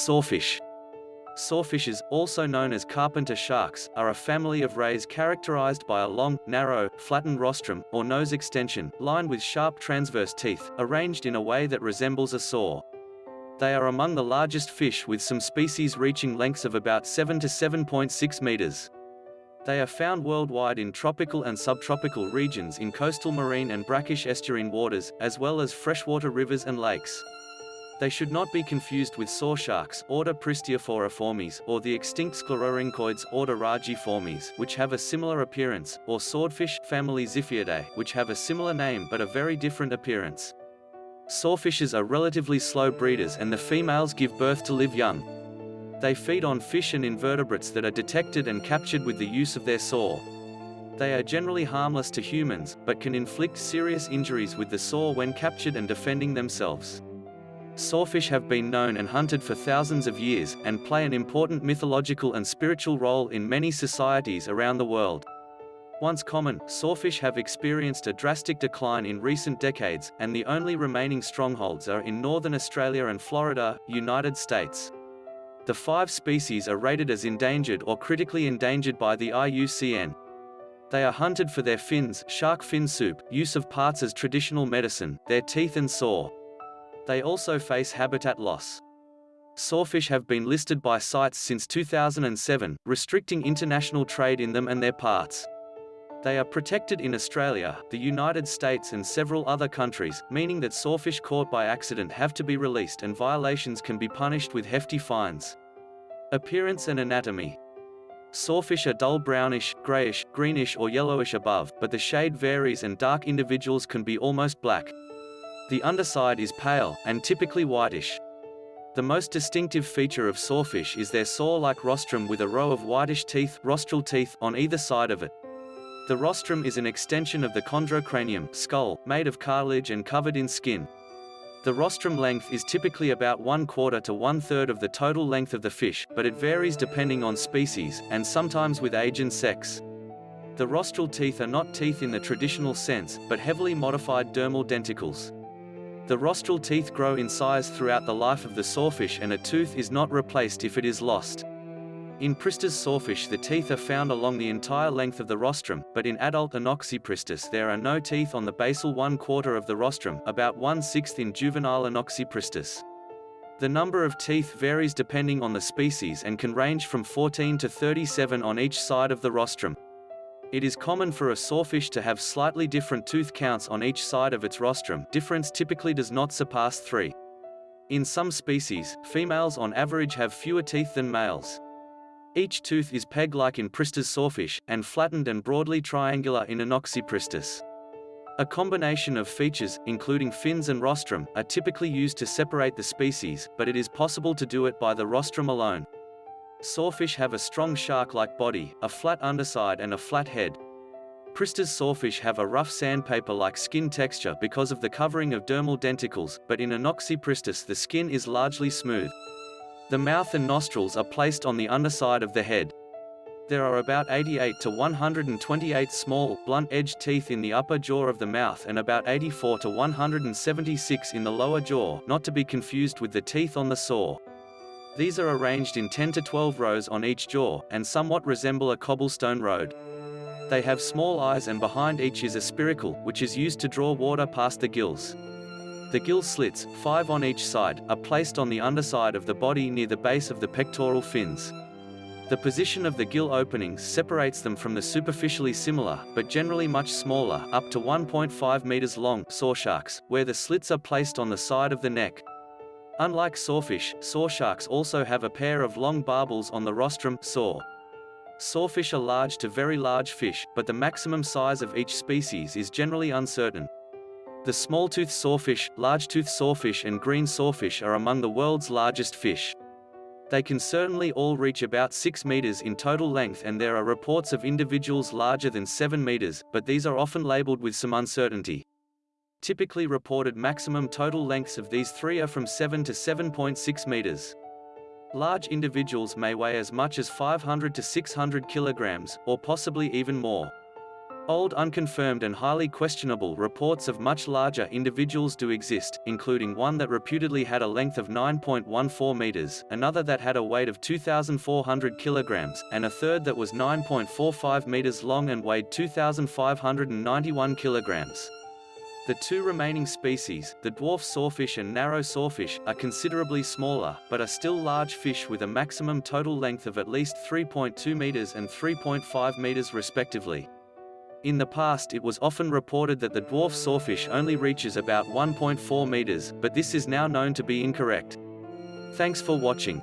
Sawfish. Sawfishes, also known as carpenter sharks, are a family of rays characterized by a long, narrow, flattened rostrum, or nose extension, lined with sharp transverse teeth, arranged in a way that resembles a saw. They are among the largest fish with some species reaching lengths of about 7 to 7.6 meters. They are found worldwide in tropical and subtropical regions in coastal marine and brackish estuarine waters, as well as freshwater rivers and lakes. They should not be confused with saw sharks order Pristiophoriformes or the extinct sclerorhynchoids order Rajiformes which have a similar appearance, or swordfish family Xiphiidae which have a similar name but a very different appearance. Sawfishes are relatively slow breeders and the females give birth to live young. They feed on fish and invertebrates that are detected and captured with the use of their saw. They are generally harmless to humans, but can inflict serious injuries with the saw when captured and defending themselves. Sawfish have been known and hunted for thousands of years, and play an important mythological and spiritual role in many societies around the world. Once common, sawfish have experienced a drastic decline in recent decades, and the only remaining strongholds are in northern Australia and Florida, United States. The five species are rated as endangered or critically endangered by the IUCN. They are hunted for their fins, shark fin soup, use of parts as traditional medicine, their teeth and saw. They also face habitat loss. Sawfish have been listed by CITES since 2007, restricting international trade in them and their parts. They are protected in Australia, the United States and several other countries, meaning that sawfish caught by accident have to be released and violations can be punished with hefty fines. Appearance and anatomy. Sawfish are dull brownish, grayish, greenish or yellowish above, but the shade varies and dark individuals can be almost black. The underside is pale, and typically whitish. The most distinctive feature of sawfish is their saw-like rostrum with a row of whitish teeth, rostral teeth on either side of it. The rostrum is an extension of the chondrocranium skull, made of cartilage and covered in skin. The rostrum length is typically about one quarter to one third of the total length of the fish, but it varies depending on species, and sometimes with age and sex. The rostral teeth are not teeth in the traditional sense, but heavily modified dermal denticles. The rostral teeth grow in size throughout the life of the sawfish and a tooth is not replaced if it is lost. In Pristis sawfish the teeth are found along the entire length of the rostrum, but in adult Anoxypristis there are no teeth on the basal one quarter of the rostrum, about one-sixth in juvenile Anoxypristis. The number of teeth varies depending on the species and can range from 14 to 37 on each side of the rostrum. It is common for a sawfish to have slightly different tooth counts on each side of its rostrum difference typically does not surpass three. In some species, females on average have fewer teeth than males. Each tooth is peg-like in Pristis sawfish, and flattened and broadly triangular in Anoxypristis. A combination of features, including fins and rostrum, are typically used to separate the species, but it is possible to do it by the rostrum alone. Sawfish have a strong shark-like body, a flat underside and a flat head. Pristis sawfish have a rough sandpaper-like skin texture because of the covering of dermal denticles, but in Anoxypristis the skin is largely smooth. The mouth and nostrils are placed on the underside of the head. There are about 88 to 128 small, blunt-edged teeth in the upper jaw of the mouth and about 84 to 176 in the lower jaw not to be confused with the teeth on the saw. These are arranged in 10 to 12 rows on each jaw, and somewhat resemble a cobblestone road. They have small eyes and behind each is a spiracle, which is used to draw water past the gills. The gill slits, five on each side, are placed on the underside of the body near the base of the pectoral fins. The position of the gill openings separates them from the superficially similar, but generally much smaller, up to 1.5 meters long, saw sharks, where the slits are placed on the side of the neck. Unlike sawfish, sawsharks also have a pair of long barbels on the rostrum saw. Sawfish are large to very large fish, but the maximum size of each species is generally uncertain. The small-toothed sawfish, large-toothed sawfish and green sawfish are among the world's largest fish. They can certainly all reach about 6 meters in total length and there are reports of individuals larger than 7 meters, but these are often labeled with some uncertainty. Typically reported maximum total lengths of these three are from 7 to 7.6 meters. Large individuals may weigh as much as 500 to 600 kilograms, or possibly even more. Old unconfirmed and highly questionable reports of much larger individuals do exist, including one that reputedly had a length of 9.14 meters, another that had a weight of 2,400 kilograms, and a third that was 9.45 meters long and weighed 2,591 kilograms. The two remaining species, the dwarf sawfish and narrow sawfish, are considerably smaller, but are still large fish with a maximum total length of at least 3.2 meters and 3.5 meters respectively. In the past it was often reported that the dwarf sawfish only reaches about 1.4 meters, but this is now known to be incorrect. Thanks for watching.